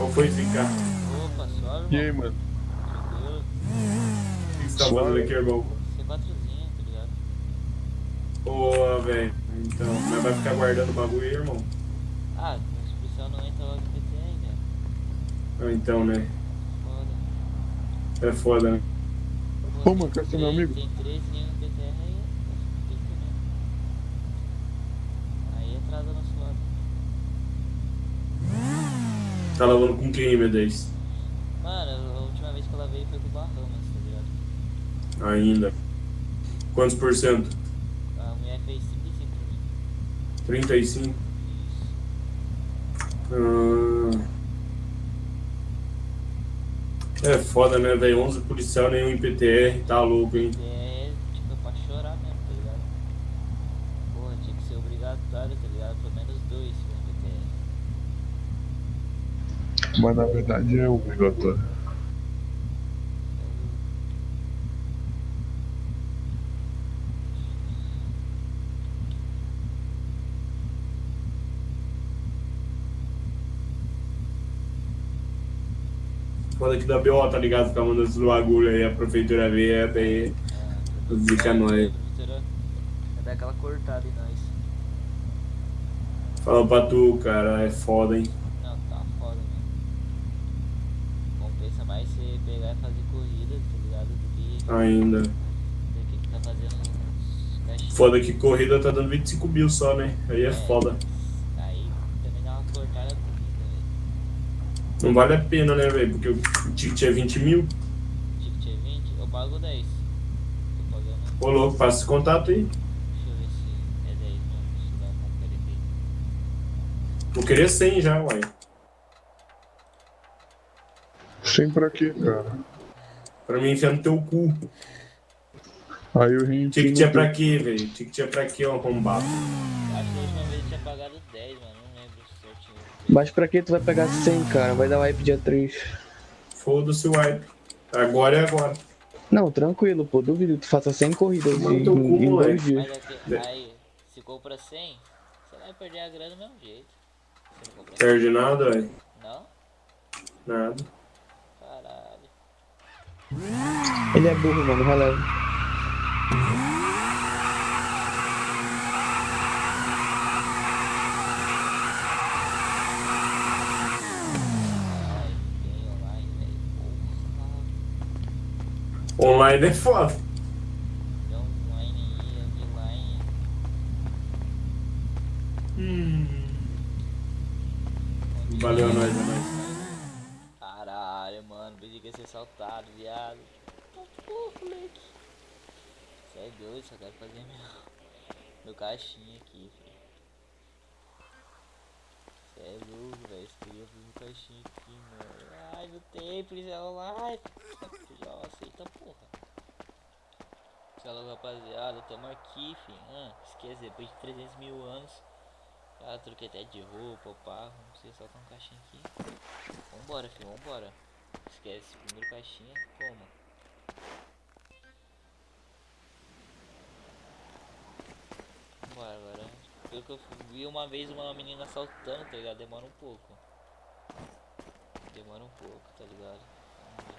Qual foi, Zica? Opa, suave, E aí, mano? O que você tá Suave. fazendo aqui, irmão? C4zinha, tá ligado? Boa, velho. Então, mas vai ficar guardando o bagulho aí, irmão? Ah, os policial não entra logo em PTR, velho. Ah, então, né? Foda. É foda, né? Ô, mano, quer ser meu amigo? Tem três linhas no PTR aí, que mesmo. Aí atrasa nosso Tá lavando com quem, meu Deus? Mano, a última vez que ela veio foi com o Bahamas, tá ligado? Ainda. Quantos por cento? A mulher fez 35 pra mim. 35? Isso. Ah. É foda, né, velho? 11 policial, nenhum em PTR, tá louco, hein? É pra chorar mesmo, tá ligado? Porra, tinha que ser obrigatório, tá ligado? Pelo menos dois no PTR. Mas na verdade é obrigatório. Foda que da BO, tá ligado? Ficar mandando esses bagulho aí, a prefeitura vê, é bem. Zica nós. Vai dar aquela cortada em nós. Fala pra tu, cara, é foda, hein? Não, tá foda mesmo. Compensa mais você pegar e fazer corrida, tá ligado? Do que, Ainda. do que ficar fazendo uns caixinhos. Foda que corrida tá dando 25 mil só, né? Aí é foda. Aí também dá uma cortada bonita, velho. Não vale a pena, né, velho? Porque o ticket é 20 mil. Ticket é 20, eu pago 10. Tô pagando. Ô, louco, passa esse contato aí. Deixa eu ver se é 10 mesmo. Se dá uma conferir aqui. Vou querer 100 já, uai. Sempre aqui, cara. Pra mim enfiar no teu cu. Aí o rim. Ticket é pra quê, velho? Ticket é pra quê, ó, arrombado? Acho que a última vez eu tinha pagado 10, mano. Não lembro certinho. Mas pra que tu vai pegar 100, cara? Vai dar wipe dia 3. Foda-se o wipe. Agora é agora. Não, tranquilo, pô. Duvido que tu faça 100 corridas Mano, em, teu cu, em dois dias. Mas aqui, aí, se compra 100, você vai perder a grana do mesmo jeito. Se não comprar 100. Perde nada, velho. Não? Nada. Caralho. Ele é burro, mano, releva. Online, é foda. Offline. Valeu, nós, é nóis. Caralho, mano. Pensei que ia ser assaltado, viado. Tá porra, moleque. Você é doido, só quero fazer meu, meu caixinha aqui, filho. Você é louco, velho. Queria fazer meu caixinha aqui, mano. Ai, não tem, policial online. Já aceita, porra. Salve, rapaziada. Tamo aqui, filho. Ah, esquece, depois de 300 mil anos. Já troquei até de roupa, pá. Vamos ser soltar um caixinha aqui. Vambora, filho, vambora. Esquece, primeiro caixinha, como? Vambora agora. Pelo que eu vi uma vez uma menina assaltando, tá ligado? Demora um pouco. Demora um pouco, tá ligado? Vamos.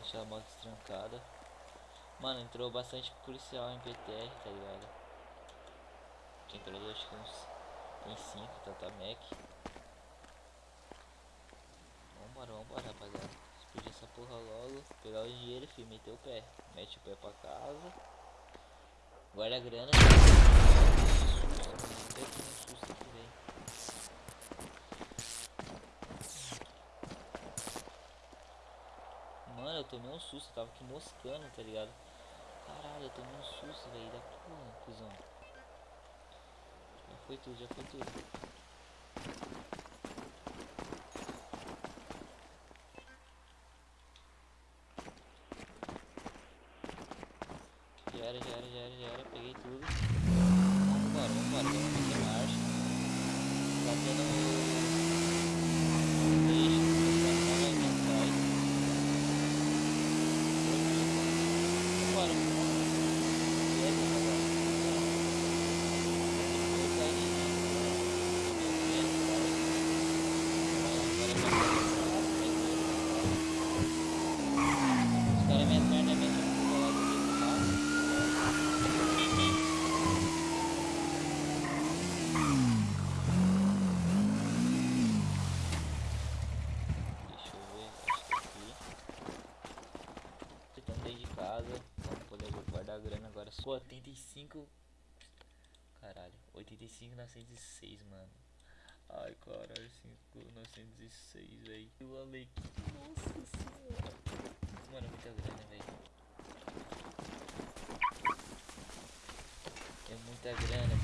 Deixar a moto trancada. Mano, entrou bastante policial em PTR, tá ligado? Entrou acho que uns. Tem 5, Tata Mac. Vambora, vambora, rapaziada. Explodir essa Pegar o dinheiro, filho, meter o pé. Mete o pé pra casa. Guarda a grana. Mano, eu tomei um susto, eu tava aqui moscando, tá ligado? Caralho, eu tomei um susto, velho, da porra, cuzão. Já foi tudo, já foi tudo. Já era, já era, já era, já era, peguei tudo. Vambora, vambora, vamos meter marcha. Tá tendo um peixe, estação aí na atrás. Vambora, vambora. E aí, rapaziada? Depois aí, né? cara. Pô, 85. Caralho, 85 906, mano. Ai, caralho, 5 906, velho. O Alec. Nossa senhora. Mano, muita grana, velho. É muita grana,